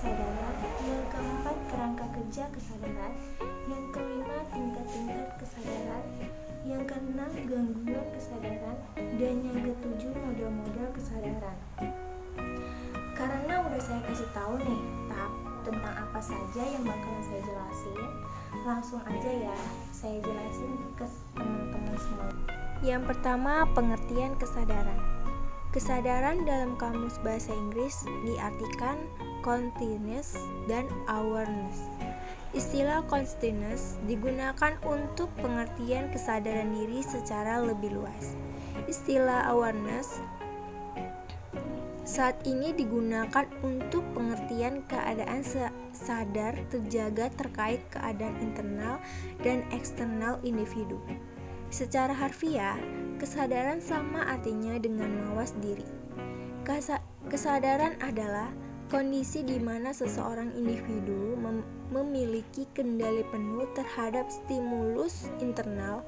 kesadaran, yang keempat kerangka kerja kesadaran, yang kelima tingkat-tingkat kesadaran, yang keenam gangguan kesadaran, dan yang ketujuh model-model kesadaran. Karena udah saya kasih tahu nih tahap tentang apa saja yang bakalan saya jelasin, langsung aja ya saya jelasin ke teman-teman semua. Yang pertama, pengertian kesadaran. Kesadaran dalam kamus bahasa Inggris diartikan consciousness dan awareness. Istilah consciousness digunakan untuk pengertian kesadaran diri secara lebih luas. Istilah awareness saat ini digunakan untuk pengertian keadaan sadar terjaga terkait keadaan internal dan eksternal individu. Secara harfiah, kesadaran sama artinya dengan mawas diri. kesadaran adalah kondisi di mana seseorang individu mem memiliki kendali penuh terhadap stimulus internal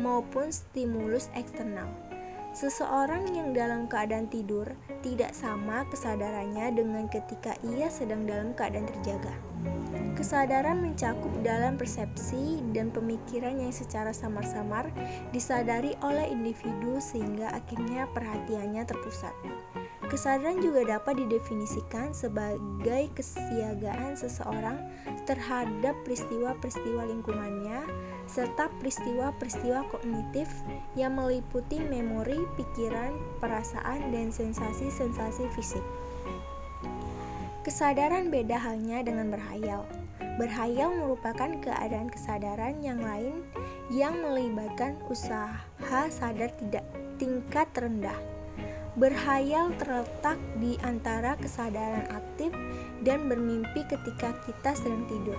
maupun stimulus eksternal. Seseorang yang dalam keadaan tidur tidak sama kesadarannya dengan ketika ia sedang dalam keadaan terjaga. Kesadaran mencakup dalam persepsi dan pemikiran yang secara samar-samar disadari oleh individu sehingga akhirnya perhatiannya terpusat. Kesadaran juga dapat didefinisikan sebagai kesiagaan seseorang terhadap peristiwa-peristiwa lingkungannya serta peristiwa-peristiwa kognitif yang meliputi memori, pikiran, perasaan, dan sensasi-sensasi fisik. Kesadaran beda halnya dengan berhayal. Berhayal merupakan keadaan kesadaran yang lain yang melibatkan usaha sadar tidak tingkat rendah. Berhayal terletak di antara kesadaran aktif dan bermimpi ketika kita sedang tidur.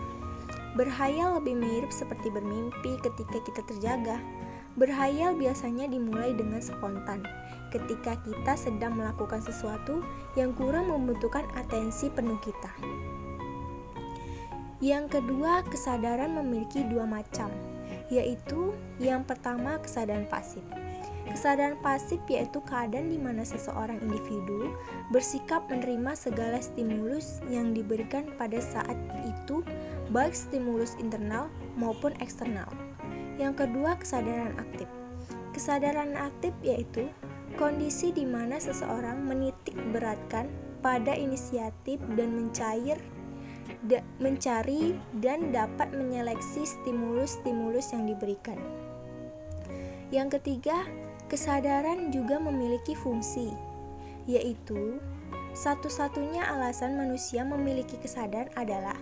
Berhayal lebih mirip seperti bermimpi ketika kita terjaga. Berhayal biasanya dimulai dengan spontan, ketika kita sedang melakukan sesuatu yang kurang membutuhkan atensi penuh kita. Yang kedua, kesadaran memiliki dua macam, yaitu yang pertama kesadaran pasif. Kesadaran pasif yaitu keadaan di mana seseorang individu bersikap menerima segala stimulus yang diberikan pada saat itu, baik stimulus internal maupun eksternal. Yang kedua, kesadaran aktif. Kesadaran aktif yaitu kondisi di mana seseorang menitik beratkan pada inisiatif dan mencair da mencari dan dapat menyeleksi stimulus-stimulus yang diberikan. Yang ketiga, kesadaran juga memiliki fungsi, yaitu satu-satunya alasan manusia memiliki kesadaran adalah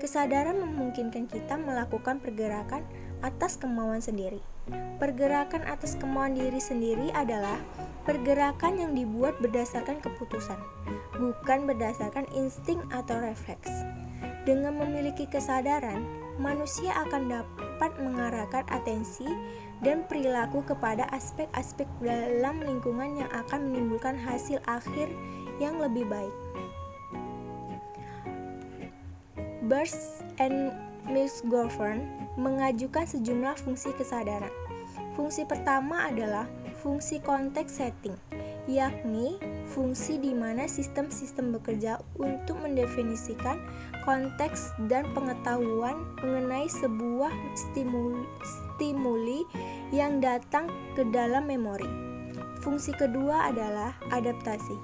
kesadaran memungkinkan kita melakukan pergerakan atas kemauan sendiri. Pergerakan atas kemauan diri sendiri adalah pergerakan yang dibuat berdasarkan keputusan, bukan berdasarkan insting atau refleks. Dengan memiliki kesadaran, manusia akan dapat mengarahkan atensi dan perilaku kepada aspek-aspek dalam lingkungan yang akan menimbulkan hasil akhir yang lebih baik. Burst and McGovern mengajukan sejumlah fungsi kesadaran. Fungsi pertama adalah fungsi konteks setting, yakni fungsi di mana sistem-sistem bekerja untuk mendefinisikan konteks dan pengetahuan mengenai sebuah stimuli, stimuli yang datang ke dalam memori. Fungsi kedua adalah adaptasi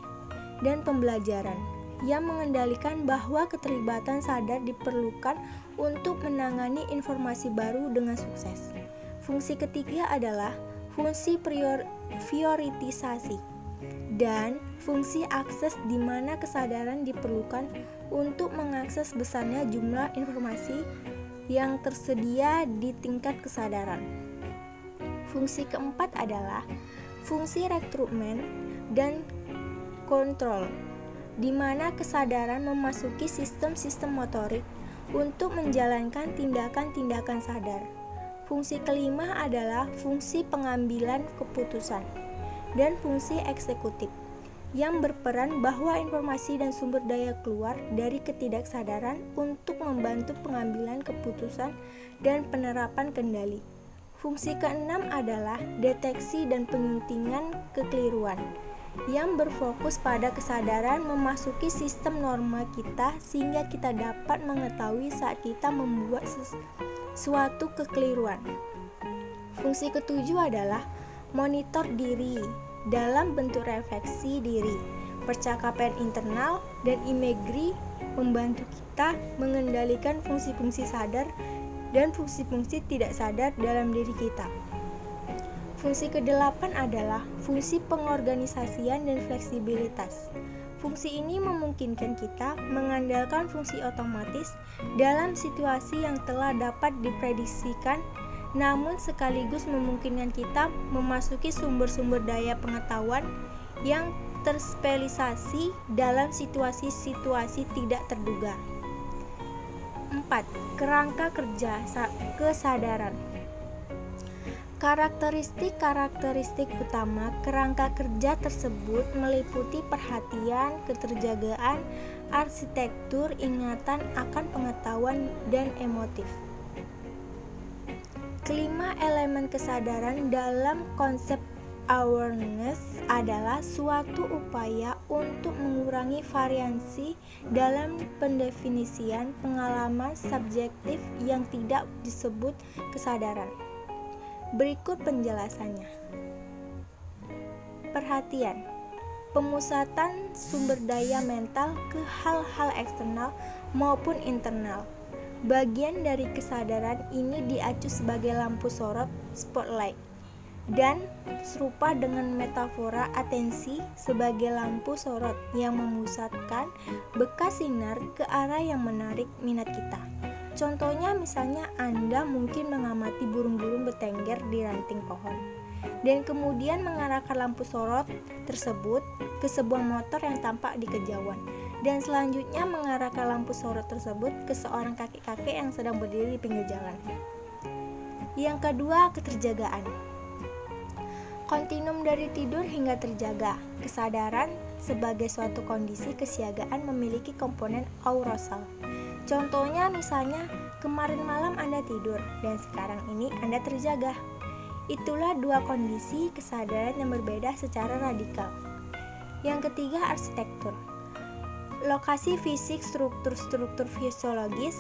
dan pembelajaran yang mengendalikan bahwa keterlibatan sadar diperlukan untuk menangani informasi baru dengan sukses. Fungsi ketiga adalah fungsi prior prioritisasi dan fungsi akses di mana kesadaran diperlukan untuk mengakses besarnya jumlah informasi yang tersedia di tingkat kesadaran. Fungsi keempat adalah fungsi rekrutmen dan kontrol. di mana kesadaran memasuki sistem-sistem motorik untuk menjalankan tindakan-tindakan sadar. Fungsi kelima adalah fungsi pengambilan keputusan dan fungsi eksekutif yang berperan bahwa informasi dan sumber daya keluar dari ketidaksadaran untuk membantu pengambilan keputusan dan penerapan kendali. Fungsi keenam adalah deteksi dan penyuntingan kekeliruan yang berfokus pada kesadaran memasuki sistem norma kita sehingga kita dapat mengetahui saat kita membuat sesuatu kekeliruan. Fungsi ketujuh adalah monitor diri dalam bentuk refleksi diri, percakapan internal, dan imagery membantu kita mengendalikan fungsi-fungsi sadar dan fungsi-fungsi tidak sadar dalam diri kita. Fungsi kedelapan adalah fungsi pengorganisasian dan fleksibilitas. Fungsi ini memungkinkan kita mengandalkan fungsi otomatis dalam situasi yang telah dapat diprediksikan, namun sekaligus memungkinkan kita memasuki sumber-sumber daya pengetahuan yang terspesialisasi dalam situasi-situasi tidak terduga. 4. Kerangka kerja kesadaran Karakteristik-karakteristik utama kerangka kerja tersebut meliputi perhatian, keterjagaan, arsitektur, ingatan akan pengetahuan, dan emotif. Kelima elemen kesadaran dalam konsep awareness adalah suatu upaya untuk mengurangi variansi dalam pendefinisian pengalaman subjektif yang tidak disebut kesadaran. Berikut penjelasannya. Perhatian. Pemusatan sumber daya mental ke hal-hal eksternal maupun internal. Bagian dari kesadaran ini diacu sebagai lampu sorot spotlight dan serupa dengan metafora atensi sebagai lampu sorot yang memusatkan bekas sinar ke arah yang menarik minat kita. Contohnya misalnya Anda mungkin mengamati burung-burung bertengger di ranting pohon dan kemudian mengarahkan lampu sorot tersebut ke sebuah motor yang tampak di kejauhan dan selanjutnya mengarahkan lampu sorot tersebut ke seorang kakek-kakek yang sedang berdiri di pinggir jalan. Yang kedua, keterjagaan. Kontinum dari tidur hingga terjaga. Kesadaran sebagai suatu kondisi kesiagaan memiliki komponen aurosal Contohnya misalnya kemarin malam Anda tidur dan sekarang ini Anda terjaga. Itulah dua kondisi kesadaran yang berbeda secara radikal. Yang ketiga arsitektur. Lokasi fisik struktur-struktur fisiologis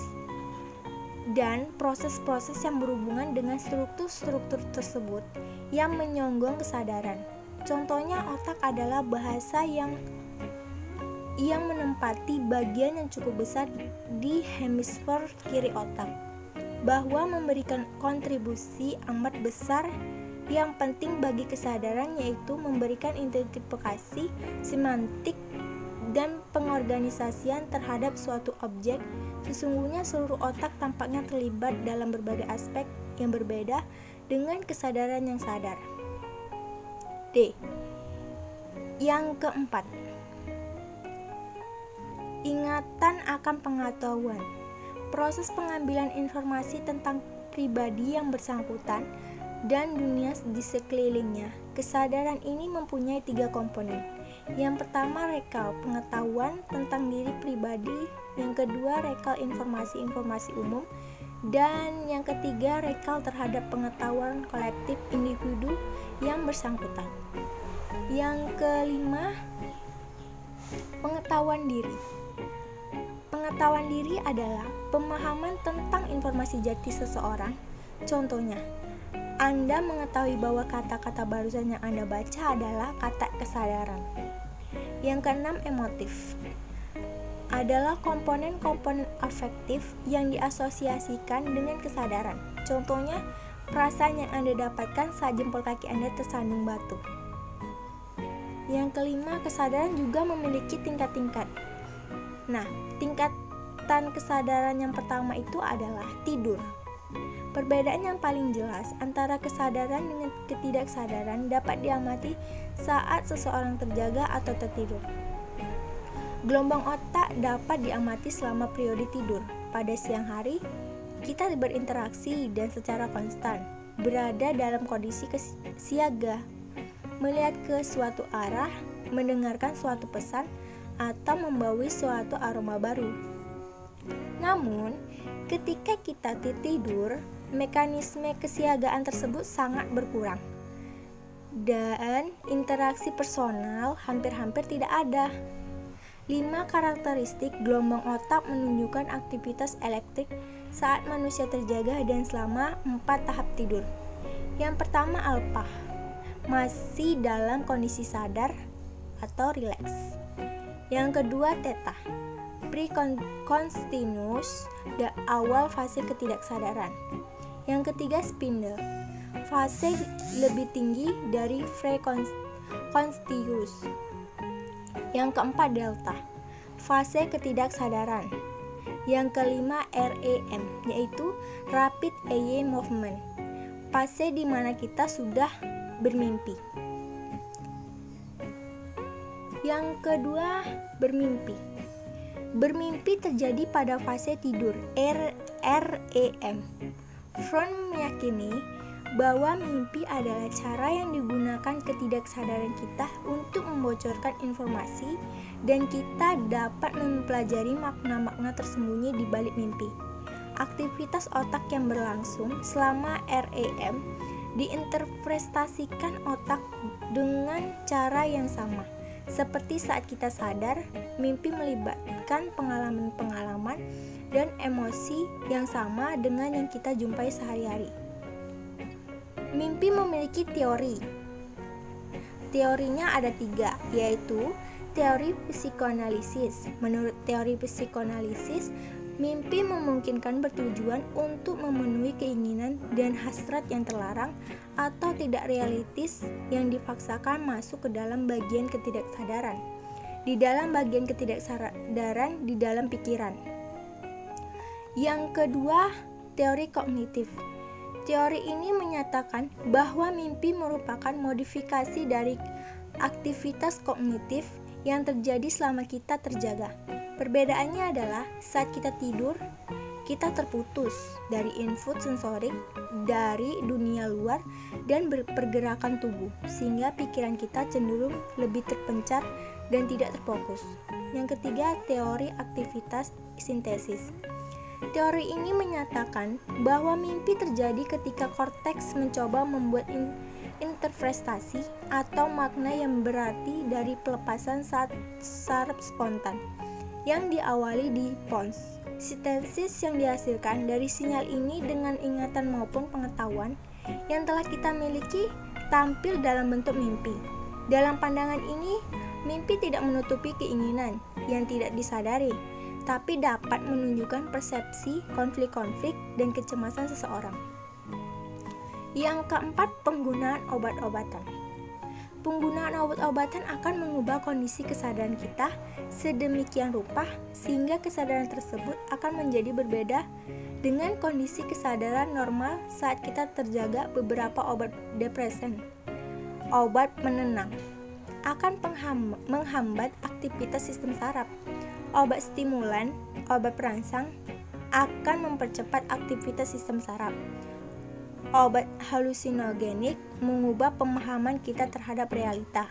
dan proses-proses yang berhubungan dengan struktur-struktur tersebut yang menyonggong kesadaran. Contohnya otak adalah bahasa yang yang menempati bagian yang cukup besar di hemisfer kiri otak, bahwa memberikan kontribusi amat besar yang penting bagi kesadaran yaitu memberikan identifikasi semantik dan pengorganisasian terhadap suatu objek. Sesungguhnya seluruh otak tampaknya terlibat dalam berbagai aspek yang berbeda dengan kesadaran yang sadar. D. Yang keempat, Ingatan akan pengetahuan. Proses pengambilan informasi tentang pribadi yang bersangkutan dan dunia di sekelilingnya. Kesadaran ini mempunyai tiga komponen. Yang pertama, rekal pengetahuan tentang diri pribadi. Yang kedua, rekal informasi-informasi umum. Dan yang ketiga, rekal terhadap pengetahuan kolektif individu yang bersangkutan. Yang kelima, pengetahuan diri. Pengetahuan diri adalah pemahaman tentang informasi jati seseorang. Contohnya, Anda mengetahui bahwa kata-kata barusan yang Anda baca adalah kata kesadaran. Yang keenam, emotif adalah komponen-komponen afektif yang diasosiasikan dengan kesadaran. Contohnya, perasaan yang Anda dapatkan saat jempol kaki Anda tersandung batu. Yang kelima, kesadaran juga memiliki tingkat-tingkat. Nah, tingkatan kesadaran yang pertama itu adalah tidur. Perbedaan yang paling jelas antara kesadaran dengan ketidaksadaran dapat diamati saat seseorang terjaga atau tertidur. Gelombang otak dapat diamati selama periode tidur. Pada siang hari, kita berinteraksi dan secara konstan berada dalam kondisi siaga, melihat ke suatu arah, mendengarkan suatu pesan, atau membawa suatu aroma baru. Namun, ketika kita tidur, mekanisme kesiagaan tersebut sangat berkurang dan interaksi personal hampir-hampir tidak ada. Lima karakteristik gelombang otak menunjukkan aktivitas elektrik saat manusia terjaga dan selama empat tahap tidur. Yang pertama alpha, masih dalam kondisi sadar atau rileks. Yang kedua theta, pre-constinus, awal fase ketidaksadaran. Yang ketiga spindle, fase lebih tinggi dari Freconstius. Yang keempat delta, fase ketidaksadaran. Yang kelima REM, yaitu rapid eye movement, fase di mana kita sudah bermimpi. Yang kedua, bermimpi. Bermimpi terjadi pada fase tidur REM. Front meyakini bahwa mimpi adalah cara yang digunakan ketidaksadaran kita untuk membocorkan informasi dan kita dapat mempelajari makna-makna tersembunyi di balik mimpi. Aktivitas otak yang berlangsung selama REM diinterpretasikan otak dengan cara yang sama. Seperti saat kita sadar, mimpi melibatkan pengalaman-pengalaman dan emosi yang sama dengan yang kita jumpai sehari-hari. Mimpi memiliki teori. Teorinya ada tiga, yaitu teori psikoanalisis. Menurut teori psikoanalisis, mimpi memungkinkan bertujuan untuk memenuhi keinginan dan hasrat yang terlarang atau tidak realistis yang dipaksakan masuk ke dalam bagian ketidaksadaran. Di dalam bagian ketidaksadaran di dalam pikiran. Yang kedua, teori kognitif. Teori ini menyatakan bahwa mimpi merupakan modifikasi dari aktivitas kognitif yang terjadi selama kita terjaga. Perbedaannya adalah saat kita tidur, kita terputus dari input sensorik dari dunia luar dan pergerakan tubuh, sehingga pikiran kita cenderung lebih terpencar dan tidak terfokus. Yang ketiga, teori aktivitas sintesis. Teori ini menyatakan bahwa mimpi terjadi ketika korteks mencoba membuat in interpretasi atau makna yang berarti dari pelepasan saat saraf spontan yang diawali di pons. Sintesis yang dihasilkan dari sinyal ini dengan ingatan maupun pengetahuan yang telah kita miliki tampil dalam bentuk mimpi. Dalam pandangan ini, mimpi tidak menutupi keinginan yang tidak disadari, tapi dapat menunjukkan persepsi, konflik-konflik, dan kecemasan seseorang. Yang keempat, penggunaan obat-obatan. Penggunaan obat-obatan akan mengubah kondisi kesadaran kita sedemikian rupa sehingga kesadaran tersebut akan menjadi berbeda dengan kondisi kesadaran normal saat kita terjaga beberapa obat depresan. Obat menenang akan menghambat aktivitas sistem saraf Obat stimulan, obat perangsang akan mempercepat aktivitas sistem saraf. Obat halusinogenik mengubah pemahaman kita terhadap realita.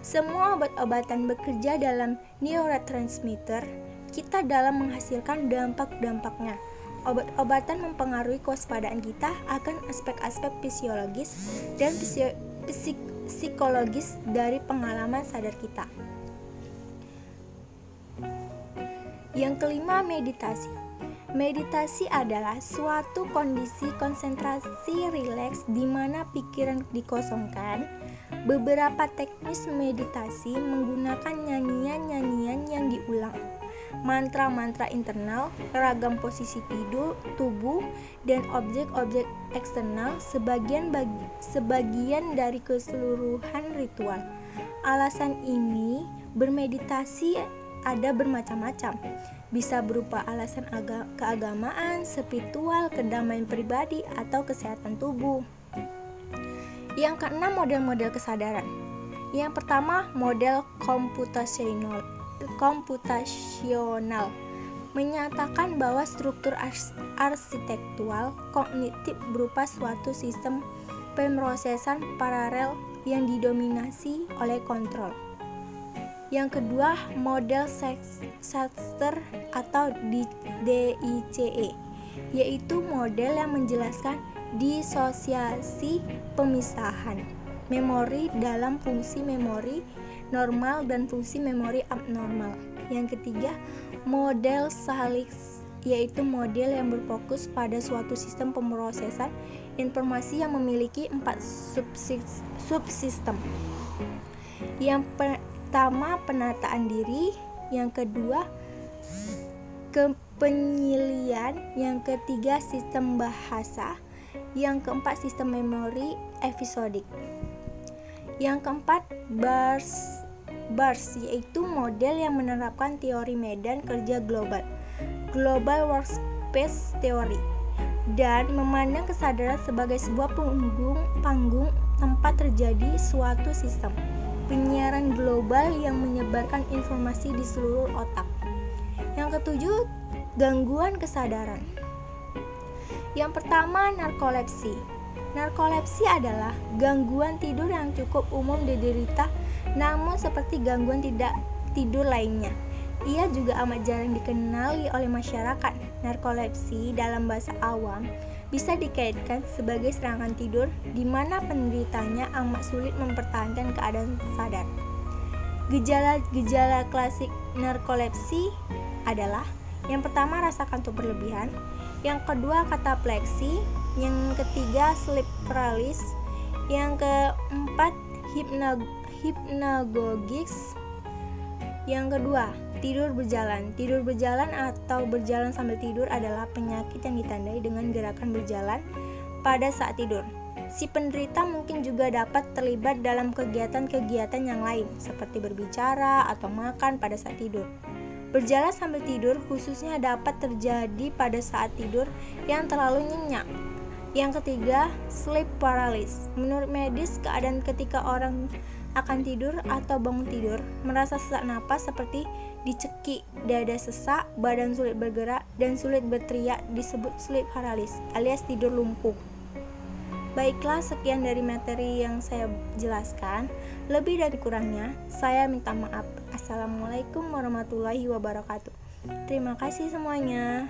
Semua obat-obatan bekerja dalam neurotransmitter kita dalam menghasilkan dampak-dampaknya. Obat-obatan mempengaruhi kewaspadaan kita akan aspek-aspek fisiologis dan psikologis dari pengalaman sadar kita. Yang kelima, meditasi. Meditasi adalah suatu kondisi konsentrasi rileks di mana pikiran dikosongkan. Beberapa teknis meditasi menggunakan nyanyian-nyanyian yang diulang, mantra-mantra internal, ragam posisi tidur, tubuh, dan objek-objek eksternal sebagian bagi, sebagian dari keseluruhan ritual. Alasan ini bermeditasi ada bermacam-macam. Bisa berupa alasan aga keagamaan, spiritual, kedamaian pribadi, atau kesehatan tubuh. Yang keenam, model-model kesadaran. Yang pertama, model computational. komputasional menyatakan bahwa struktur arsitektural kognitif berupa suatu sistem pemrosesan paralel yang didominasi oleh kontrol. Yang kedua, model Schachter atau DICE, yaitu model yang menjelaskan disosiasi pemisahan memori dalam fungsi memori normal dan fungsi memori abnormal. Yang ketiga, model Salix yaitu model yang berfokus pada suatu sistem pemrosesan informasi yang memiliki empat subsistem. Yang pertama penataan diri, yang kedua kepenyilian, yang ketiga sistem bahasa, yang keempat sistem memori episodik. Yang keempat bars BARS yaitu model yang menerapkan teori medan kerja global. Global Workspace Theory dan memandang kesadaran sebagai sebuah panggung tempat terjadi suatu sistem penyiaran global yang menyebarkan informasi di seluruh otak. Yang ketujuh, gangguan kesadaran. Yang pertama, narkolepsi. Narkolepsi adalah gangguan tidur yang cukup umum diderita namun seperti gangguan tidak tidur lainnya. Ia juga amat jarang dikenali oleh masyarakat. Narkolepsi dalam bahasa awam bisa dikaitkan sebagai serangan tidur di mana penderitanya amat sulit mempertahankan keadaan sadar. Gejala-gejala klasik narkolepsi adalah yang pertama rasa kantuk berlebihan, yang kedua katapleksi, yang ketiga sleep paralysis, yang keempat hipnag hipnagogics. Yang kedua, tidur berjalan. Tidur berjalan atau berjalan sambil tidur adalah penyakit yang ditandai dengan gerakan berjalan pada saat tidur. Si penderita mungkin juga dapat terlibat dalam kegiatan-kegiatan yang lain, seperti berbicara atau makan pada saat tidur. Berjalan sambil tidur khususnya dapat terjadi pada saat tidur yang terlalu nyenyak. Yang ketiga, sleep paralysis. Menurut medis, keadaan ketika orang akan tidur atau bangun tidur, merasa sesak napas seperti dicekik, dada sesak, badan sulit bergerak, dan sulit berteriak disebut sleep paralysis alias tidur lumpuh. Baiklah, sekian dari materi yang saya jelaskan. Lebih dari kurangnya, saya minta maaf. Assalamualaikum warahmatullahi wabarakatuh. Terima kasih semuanya.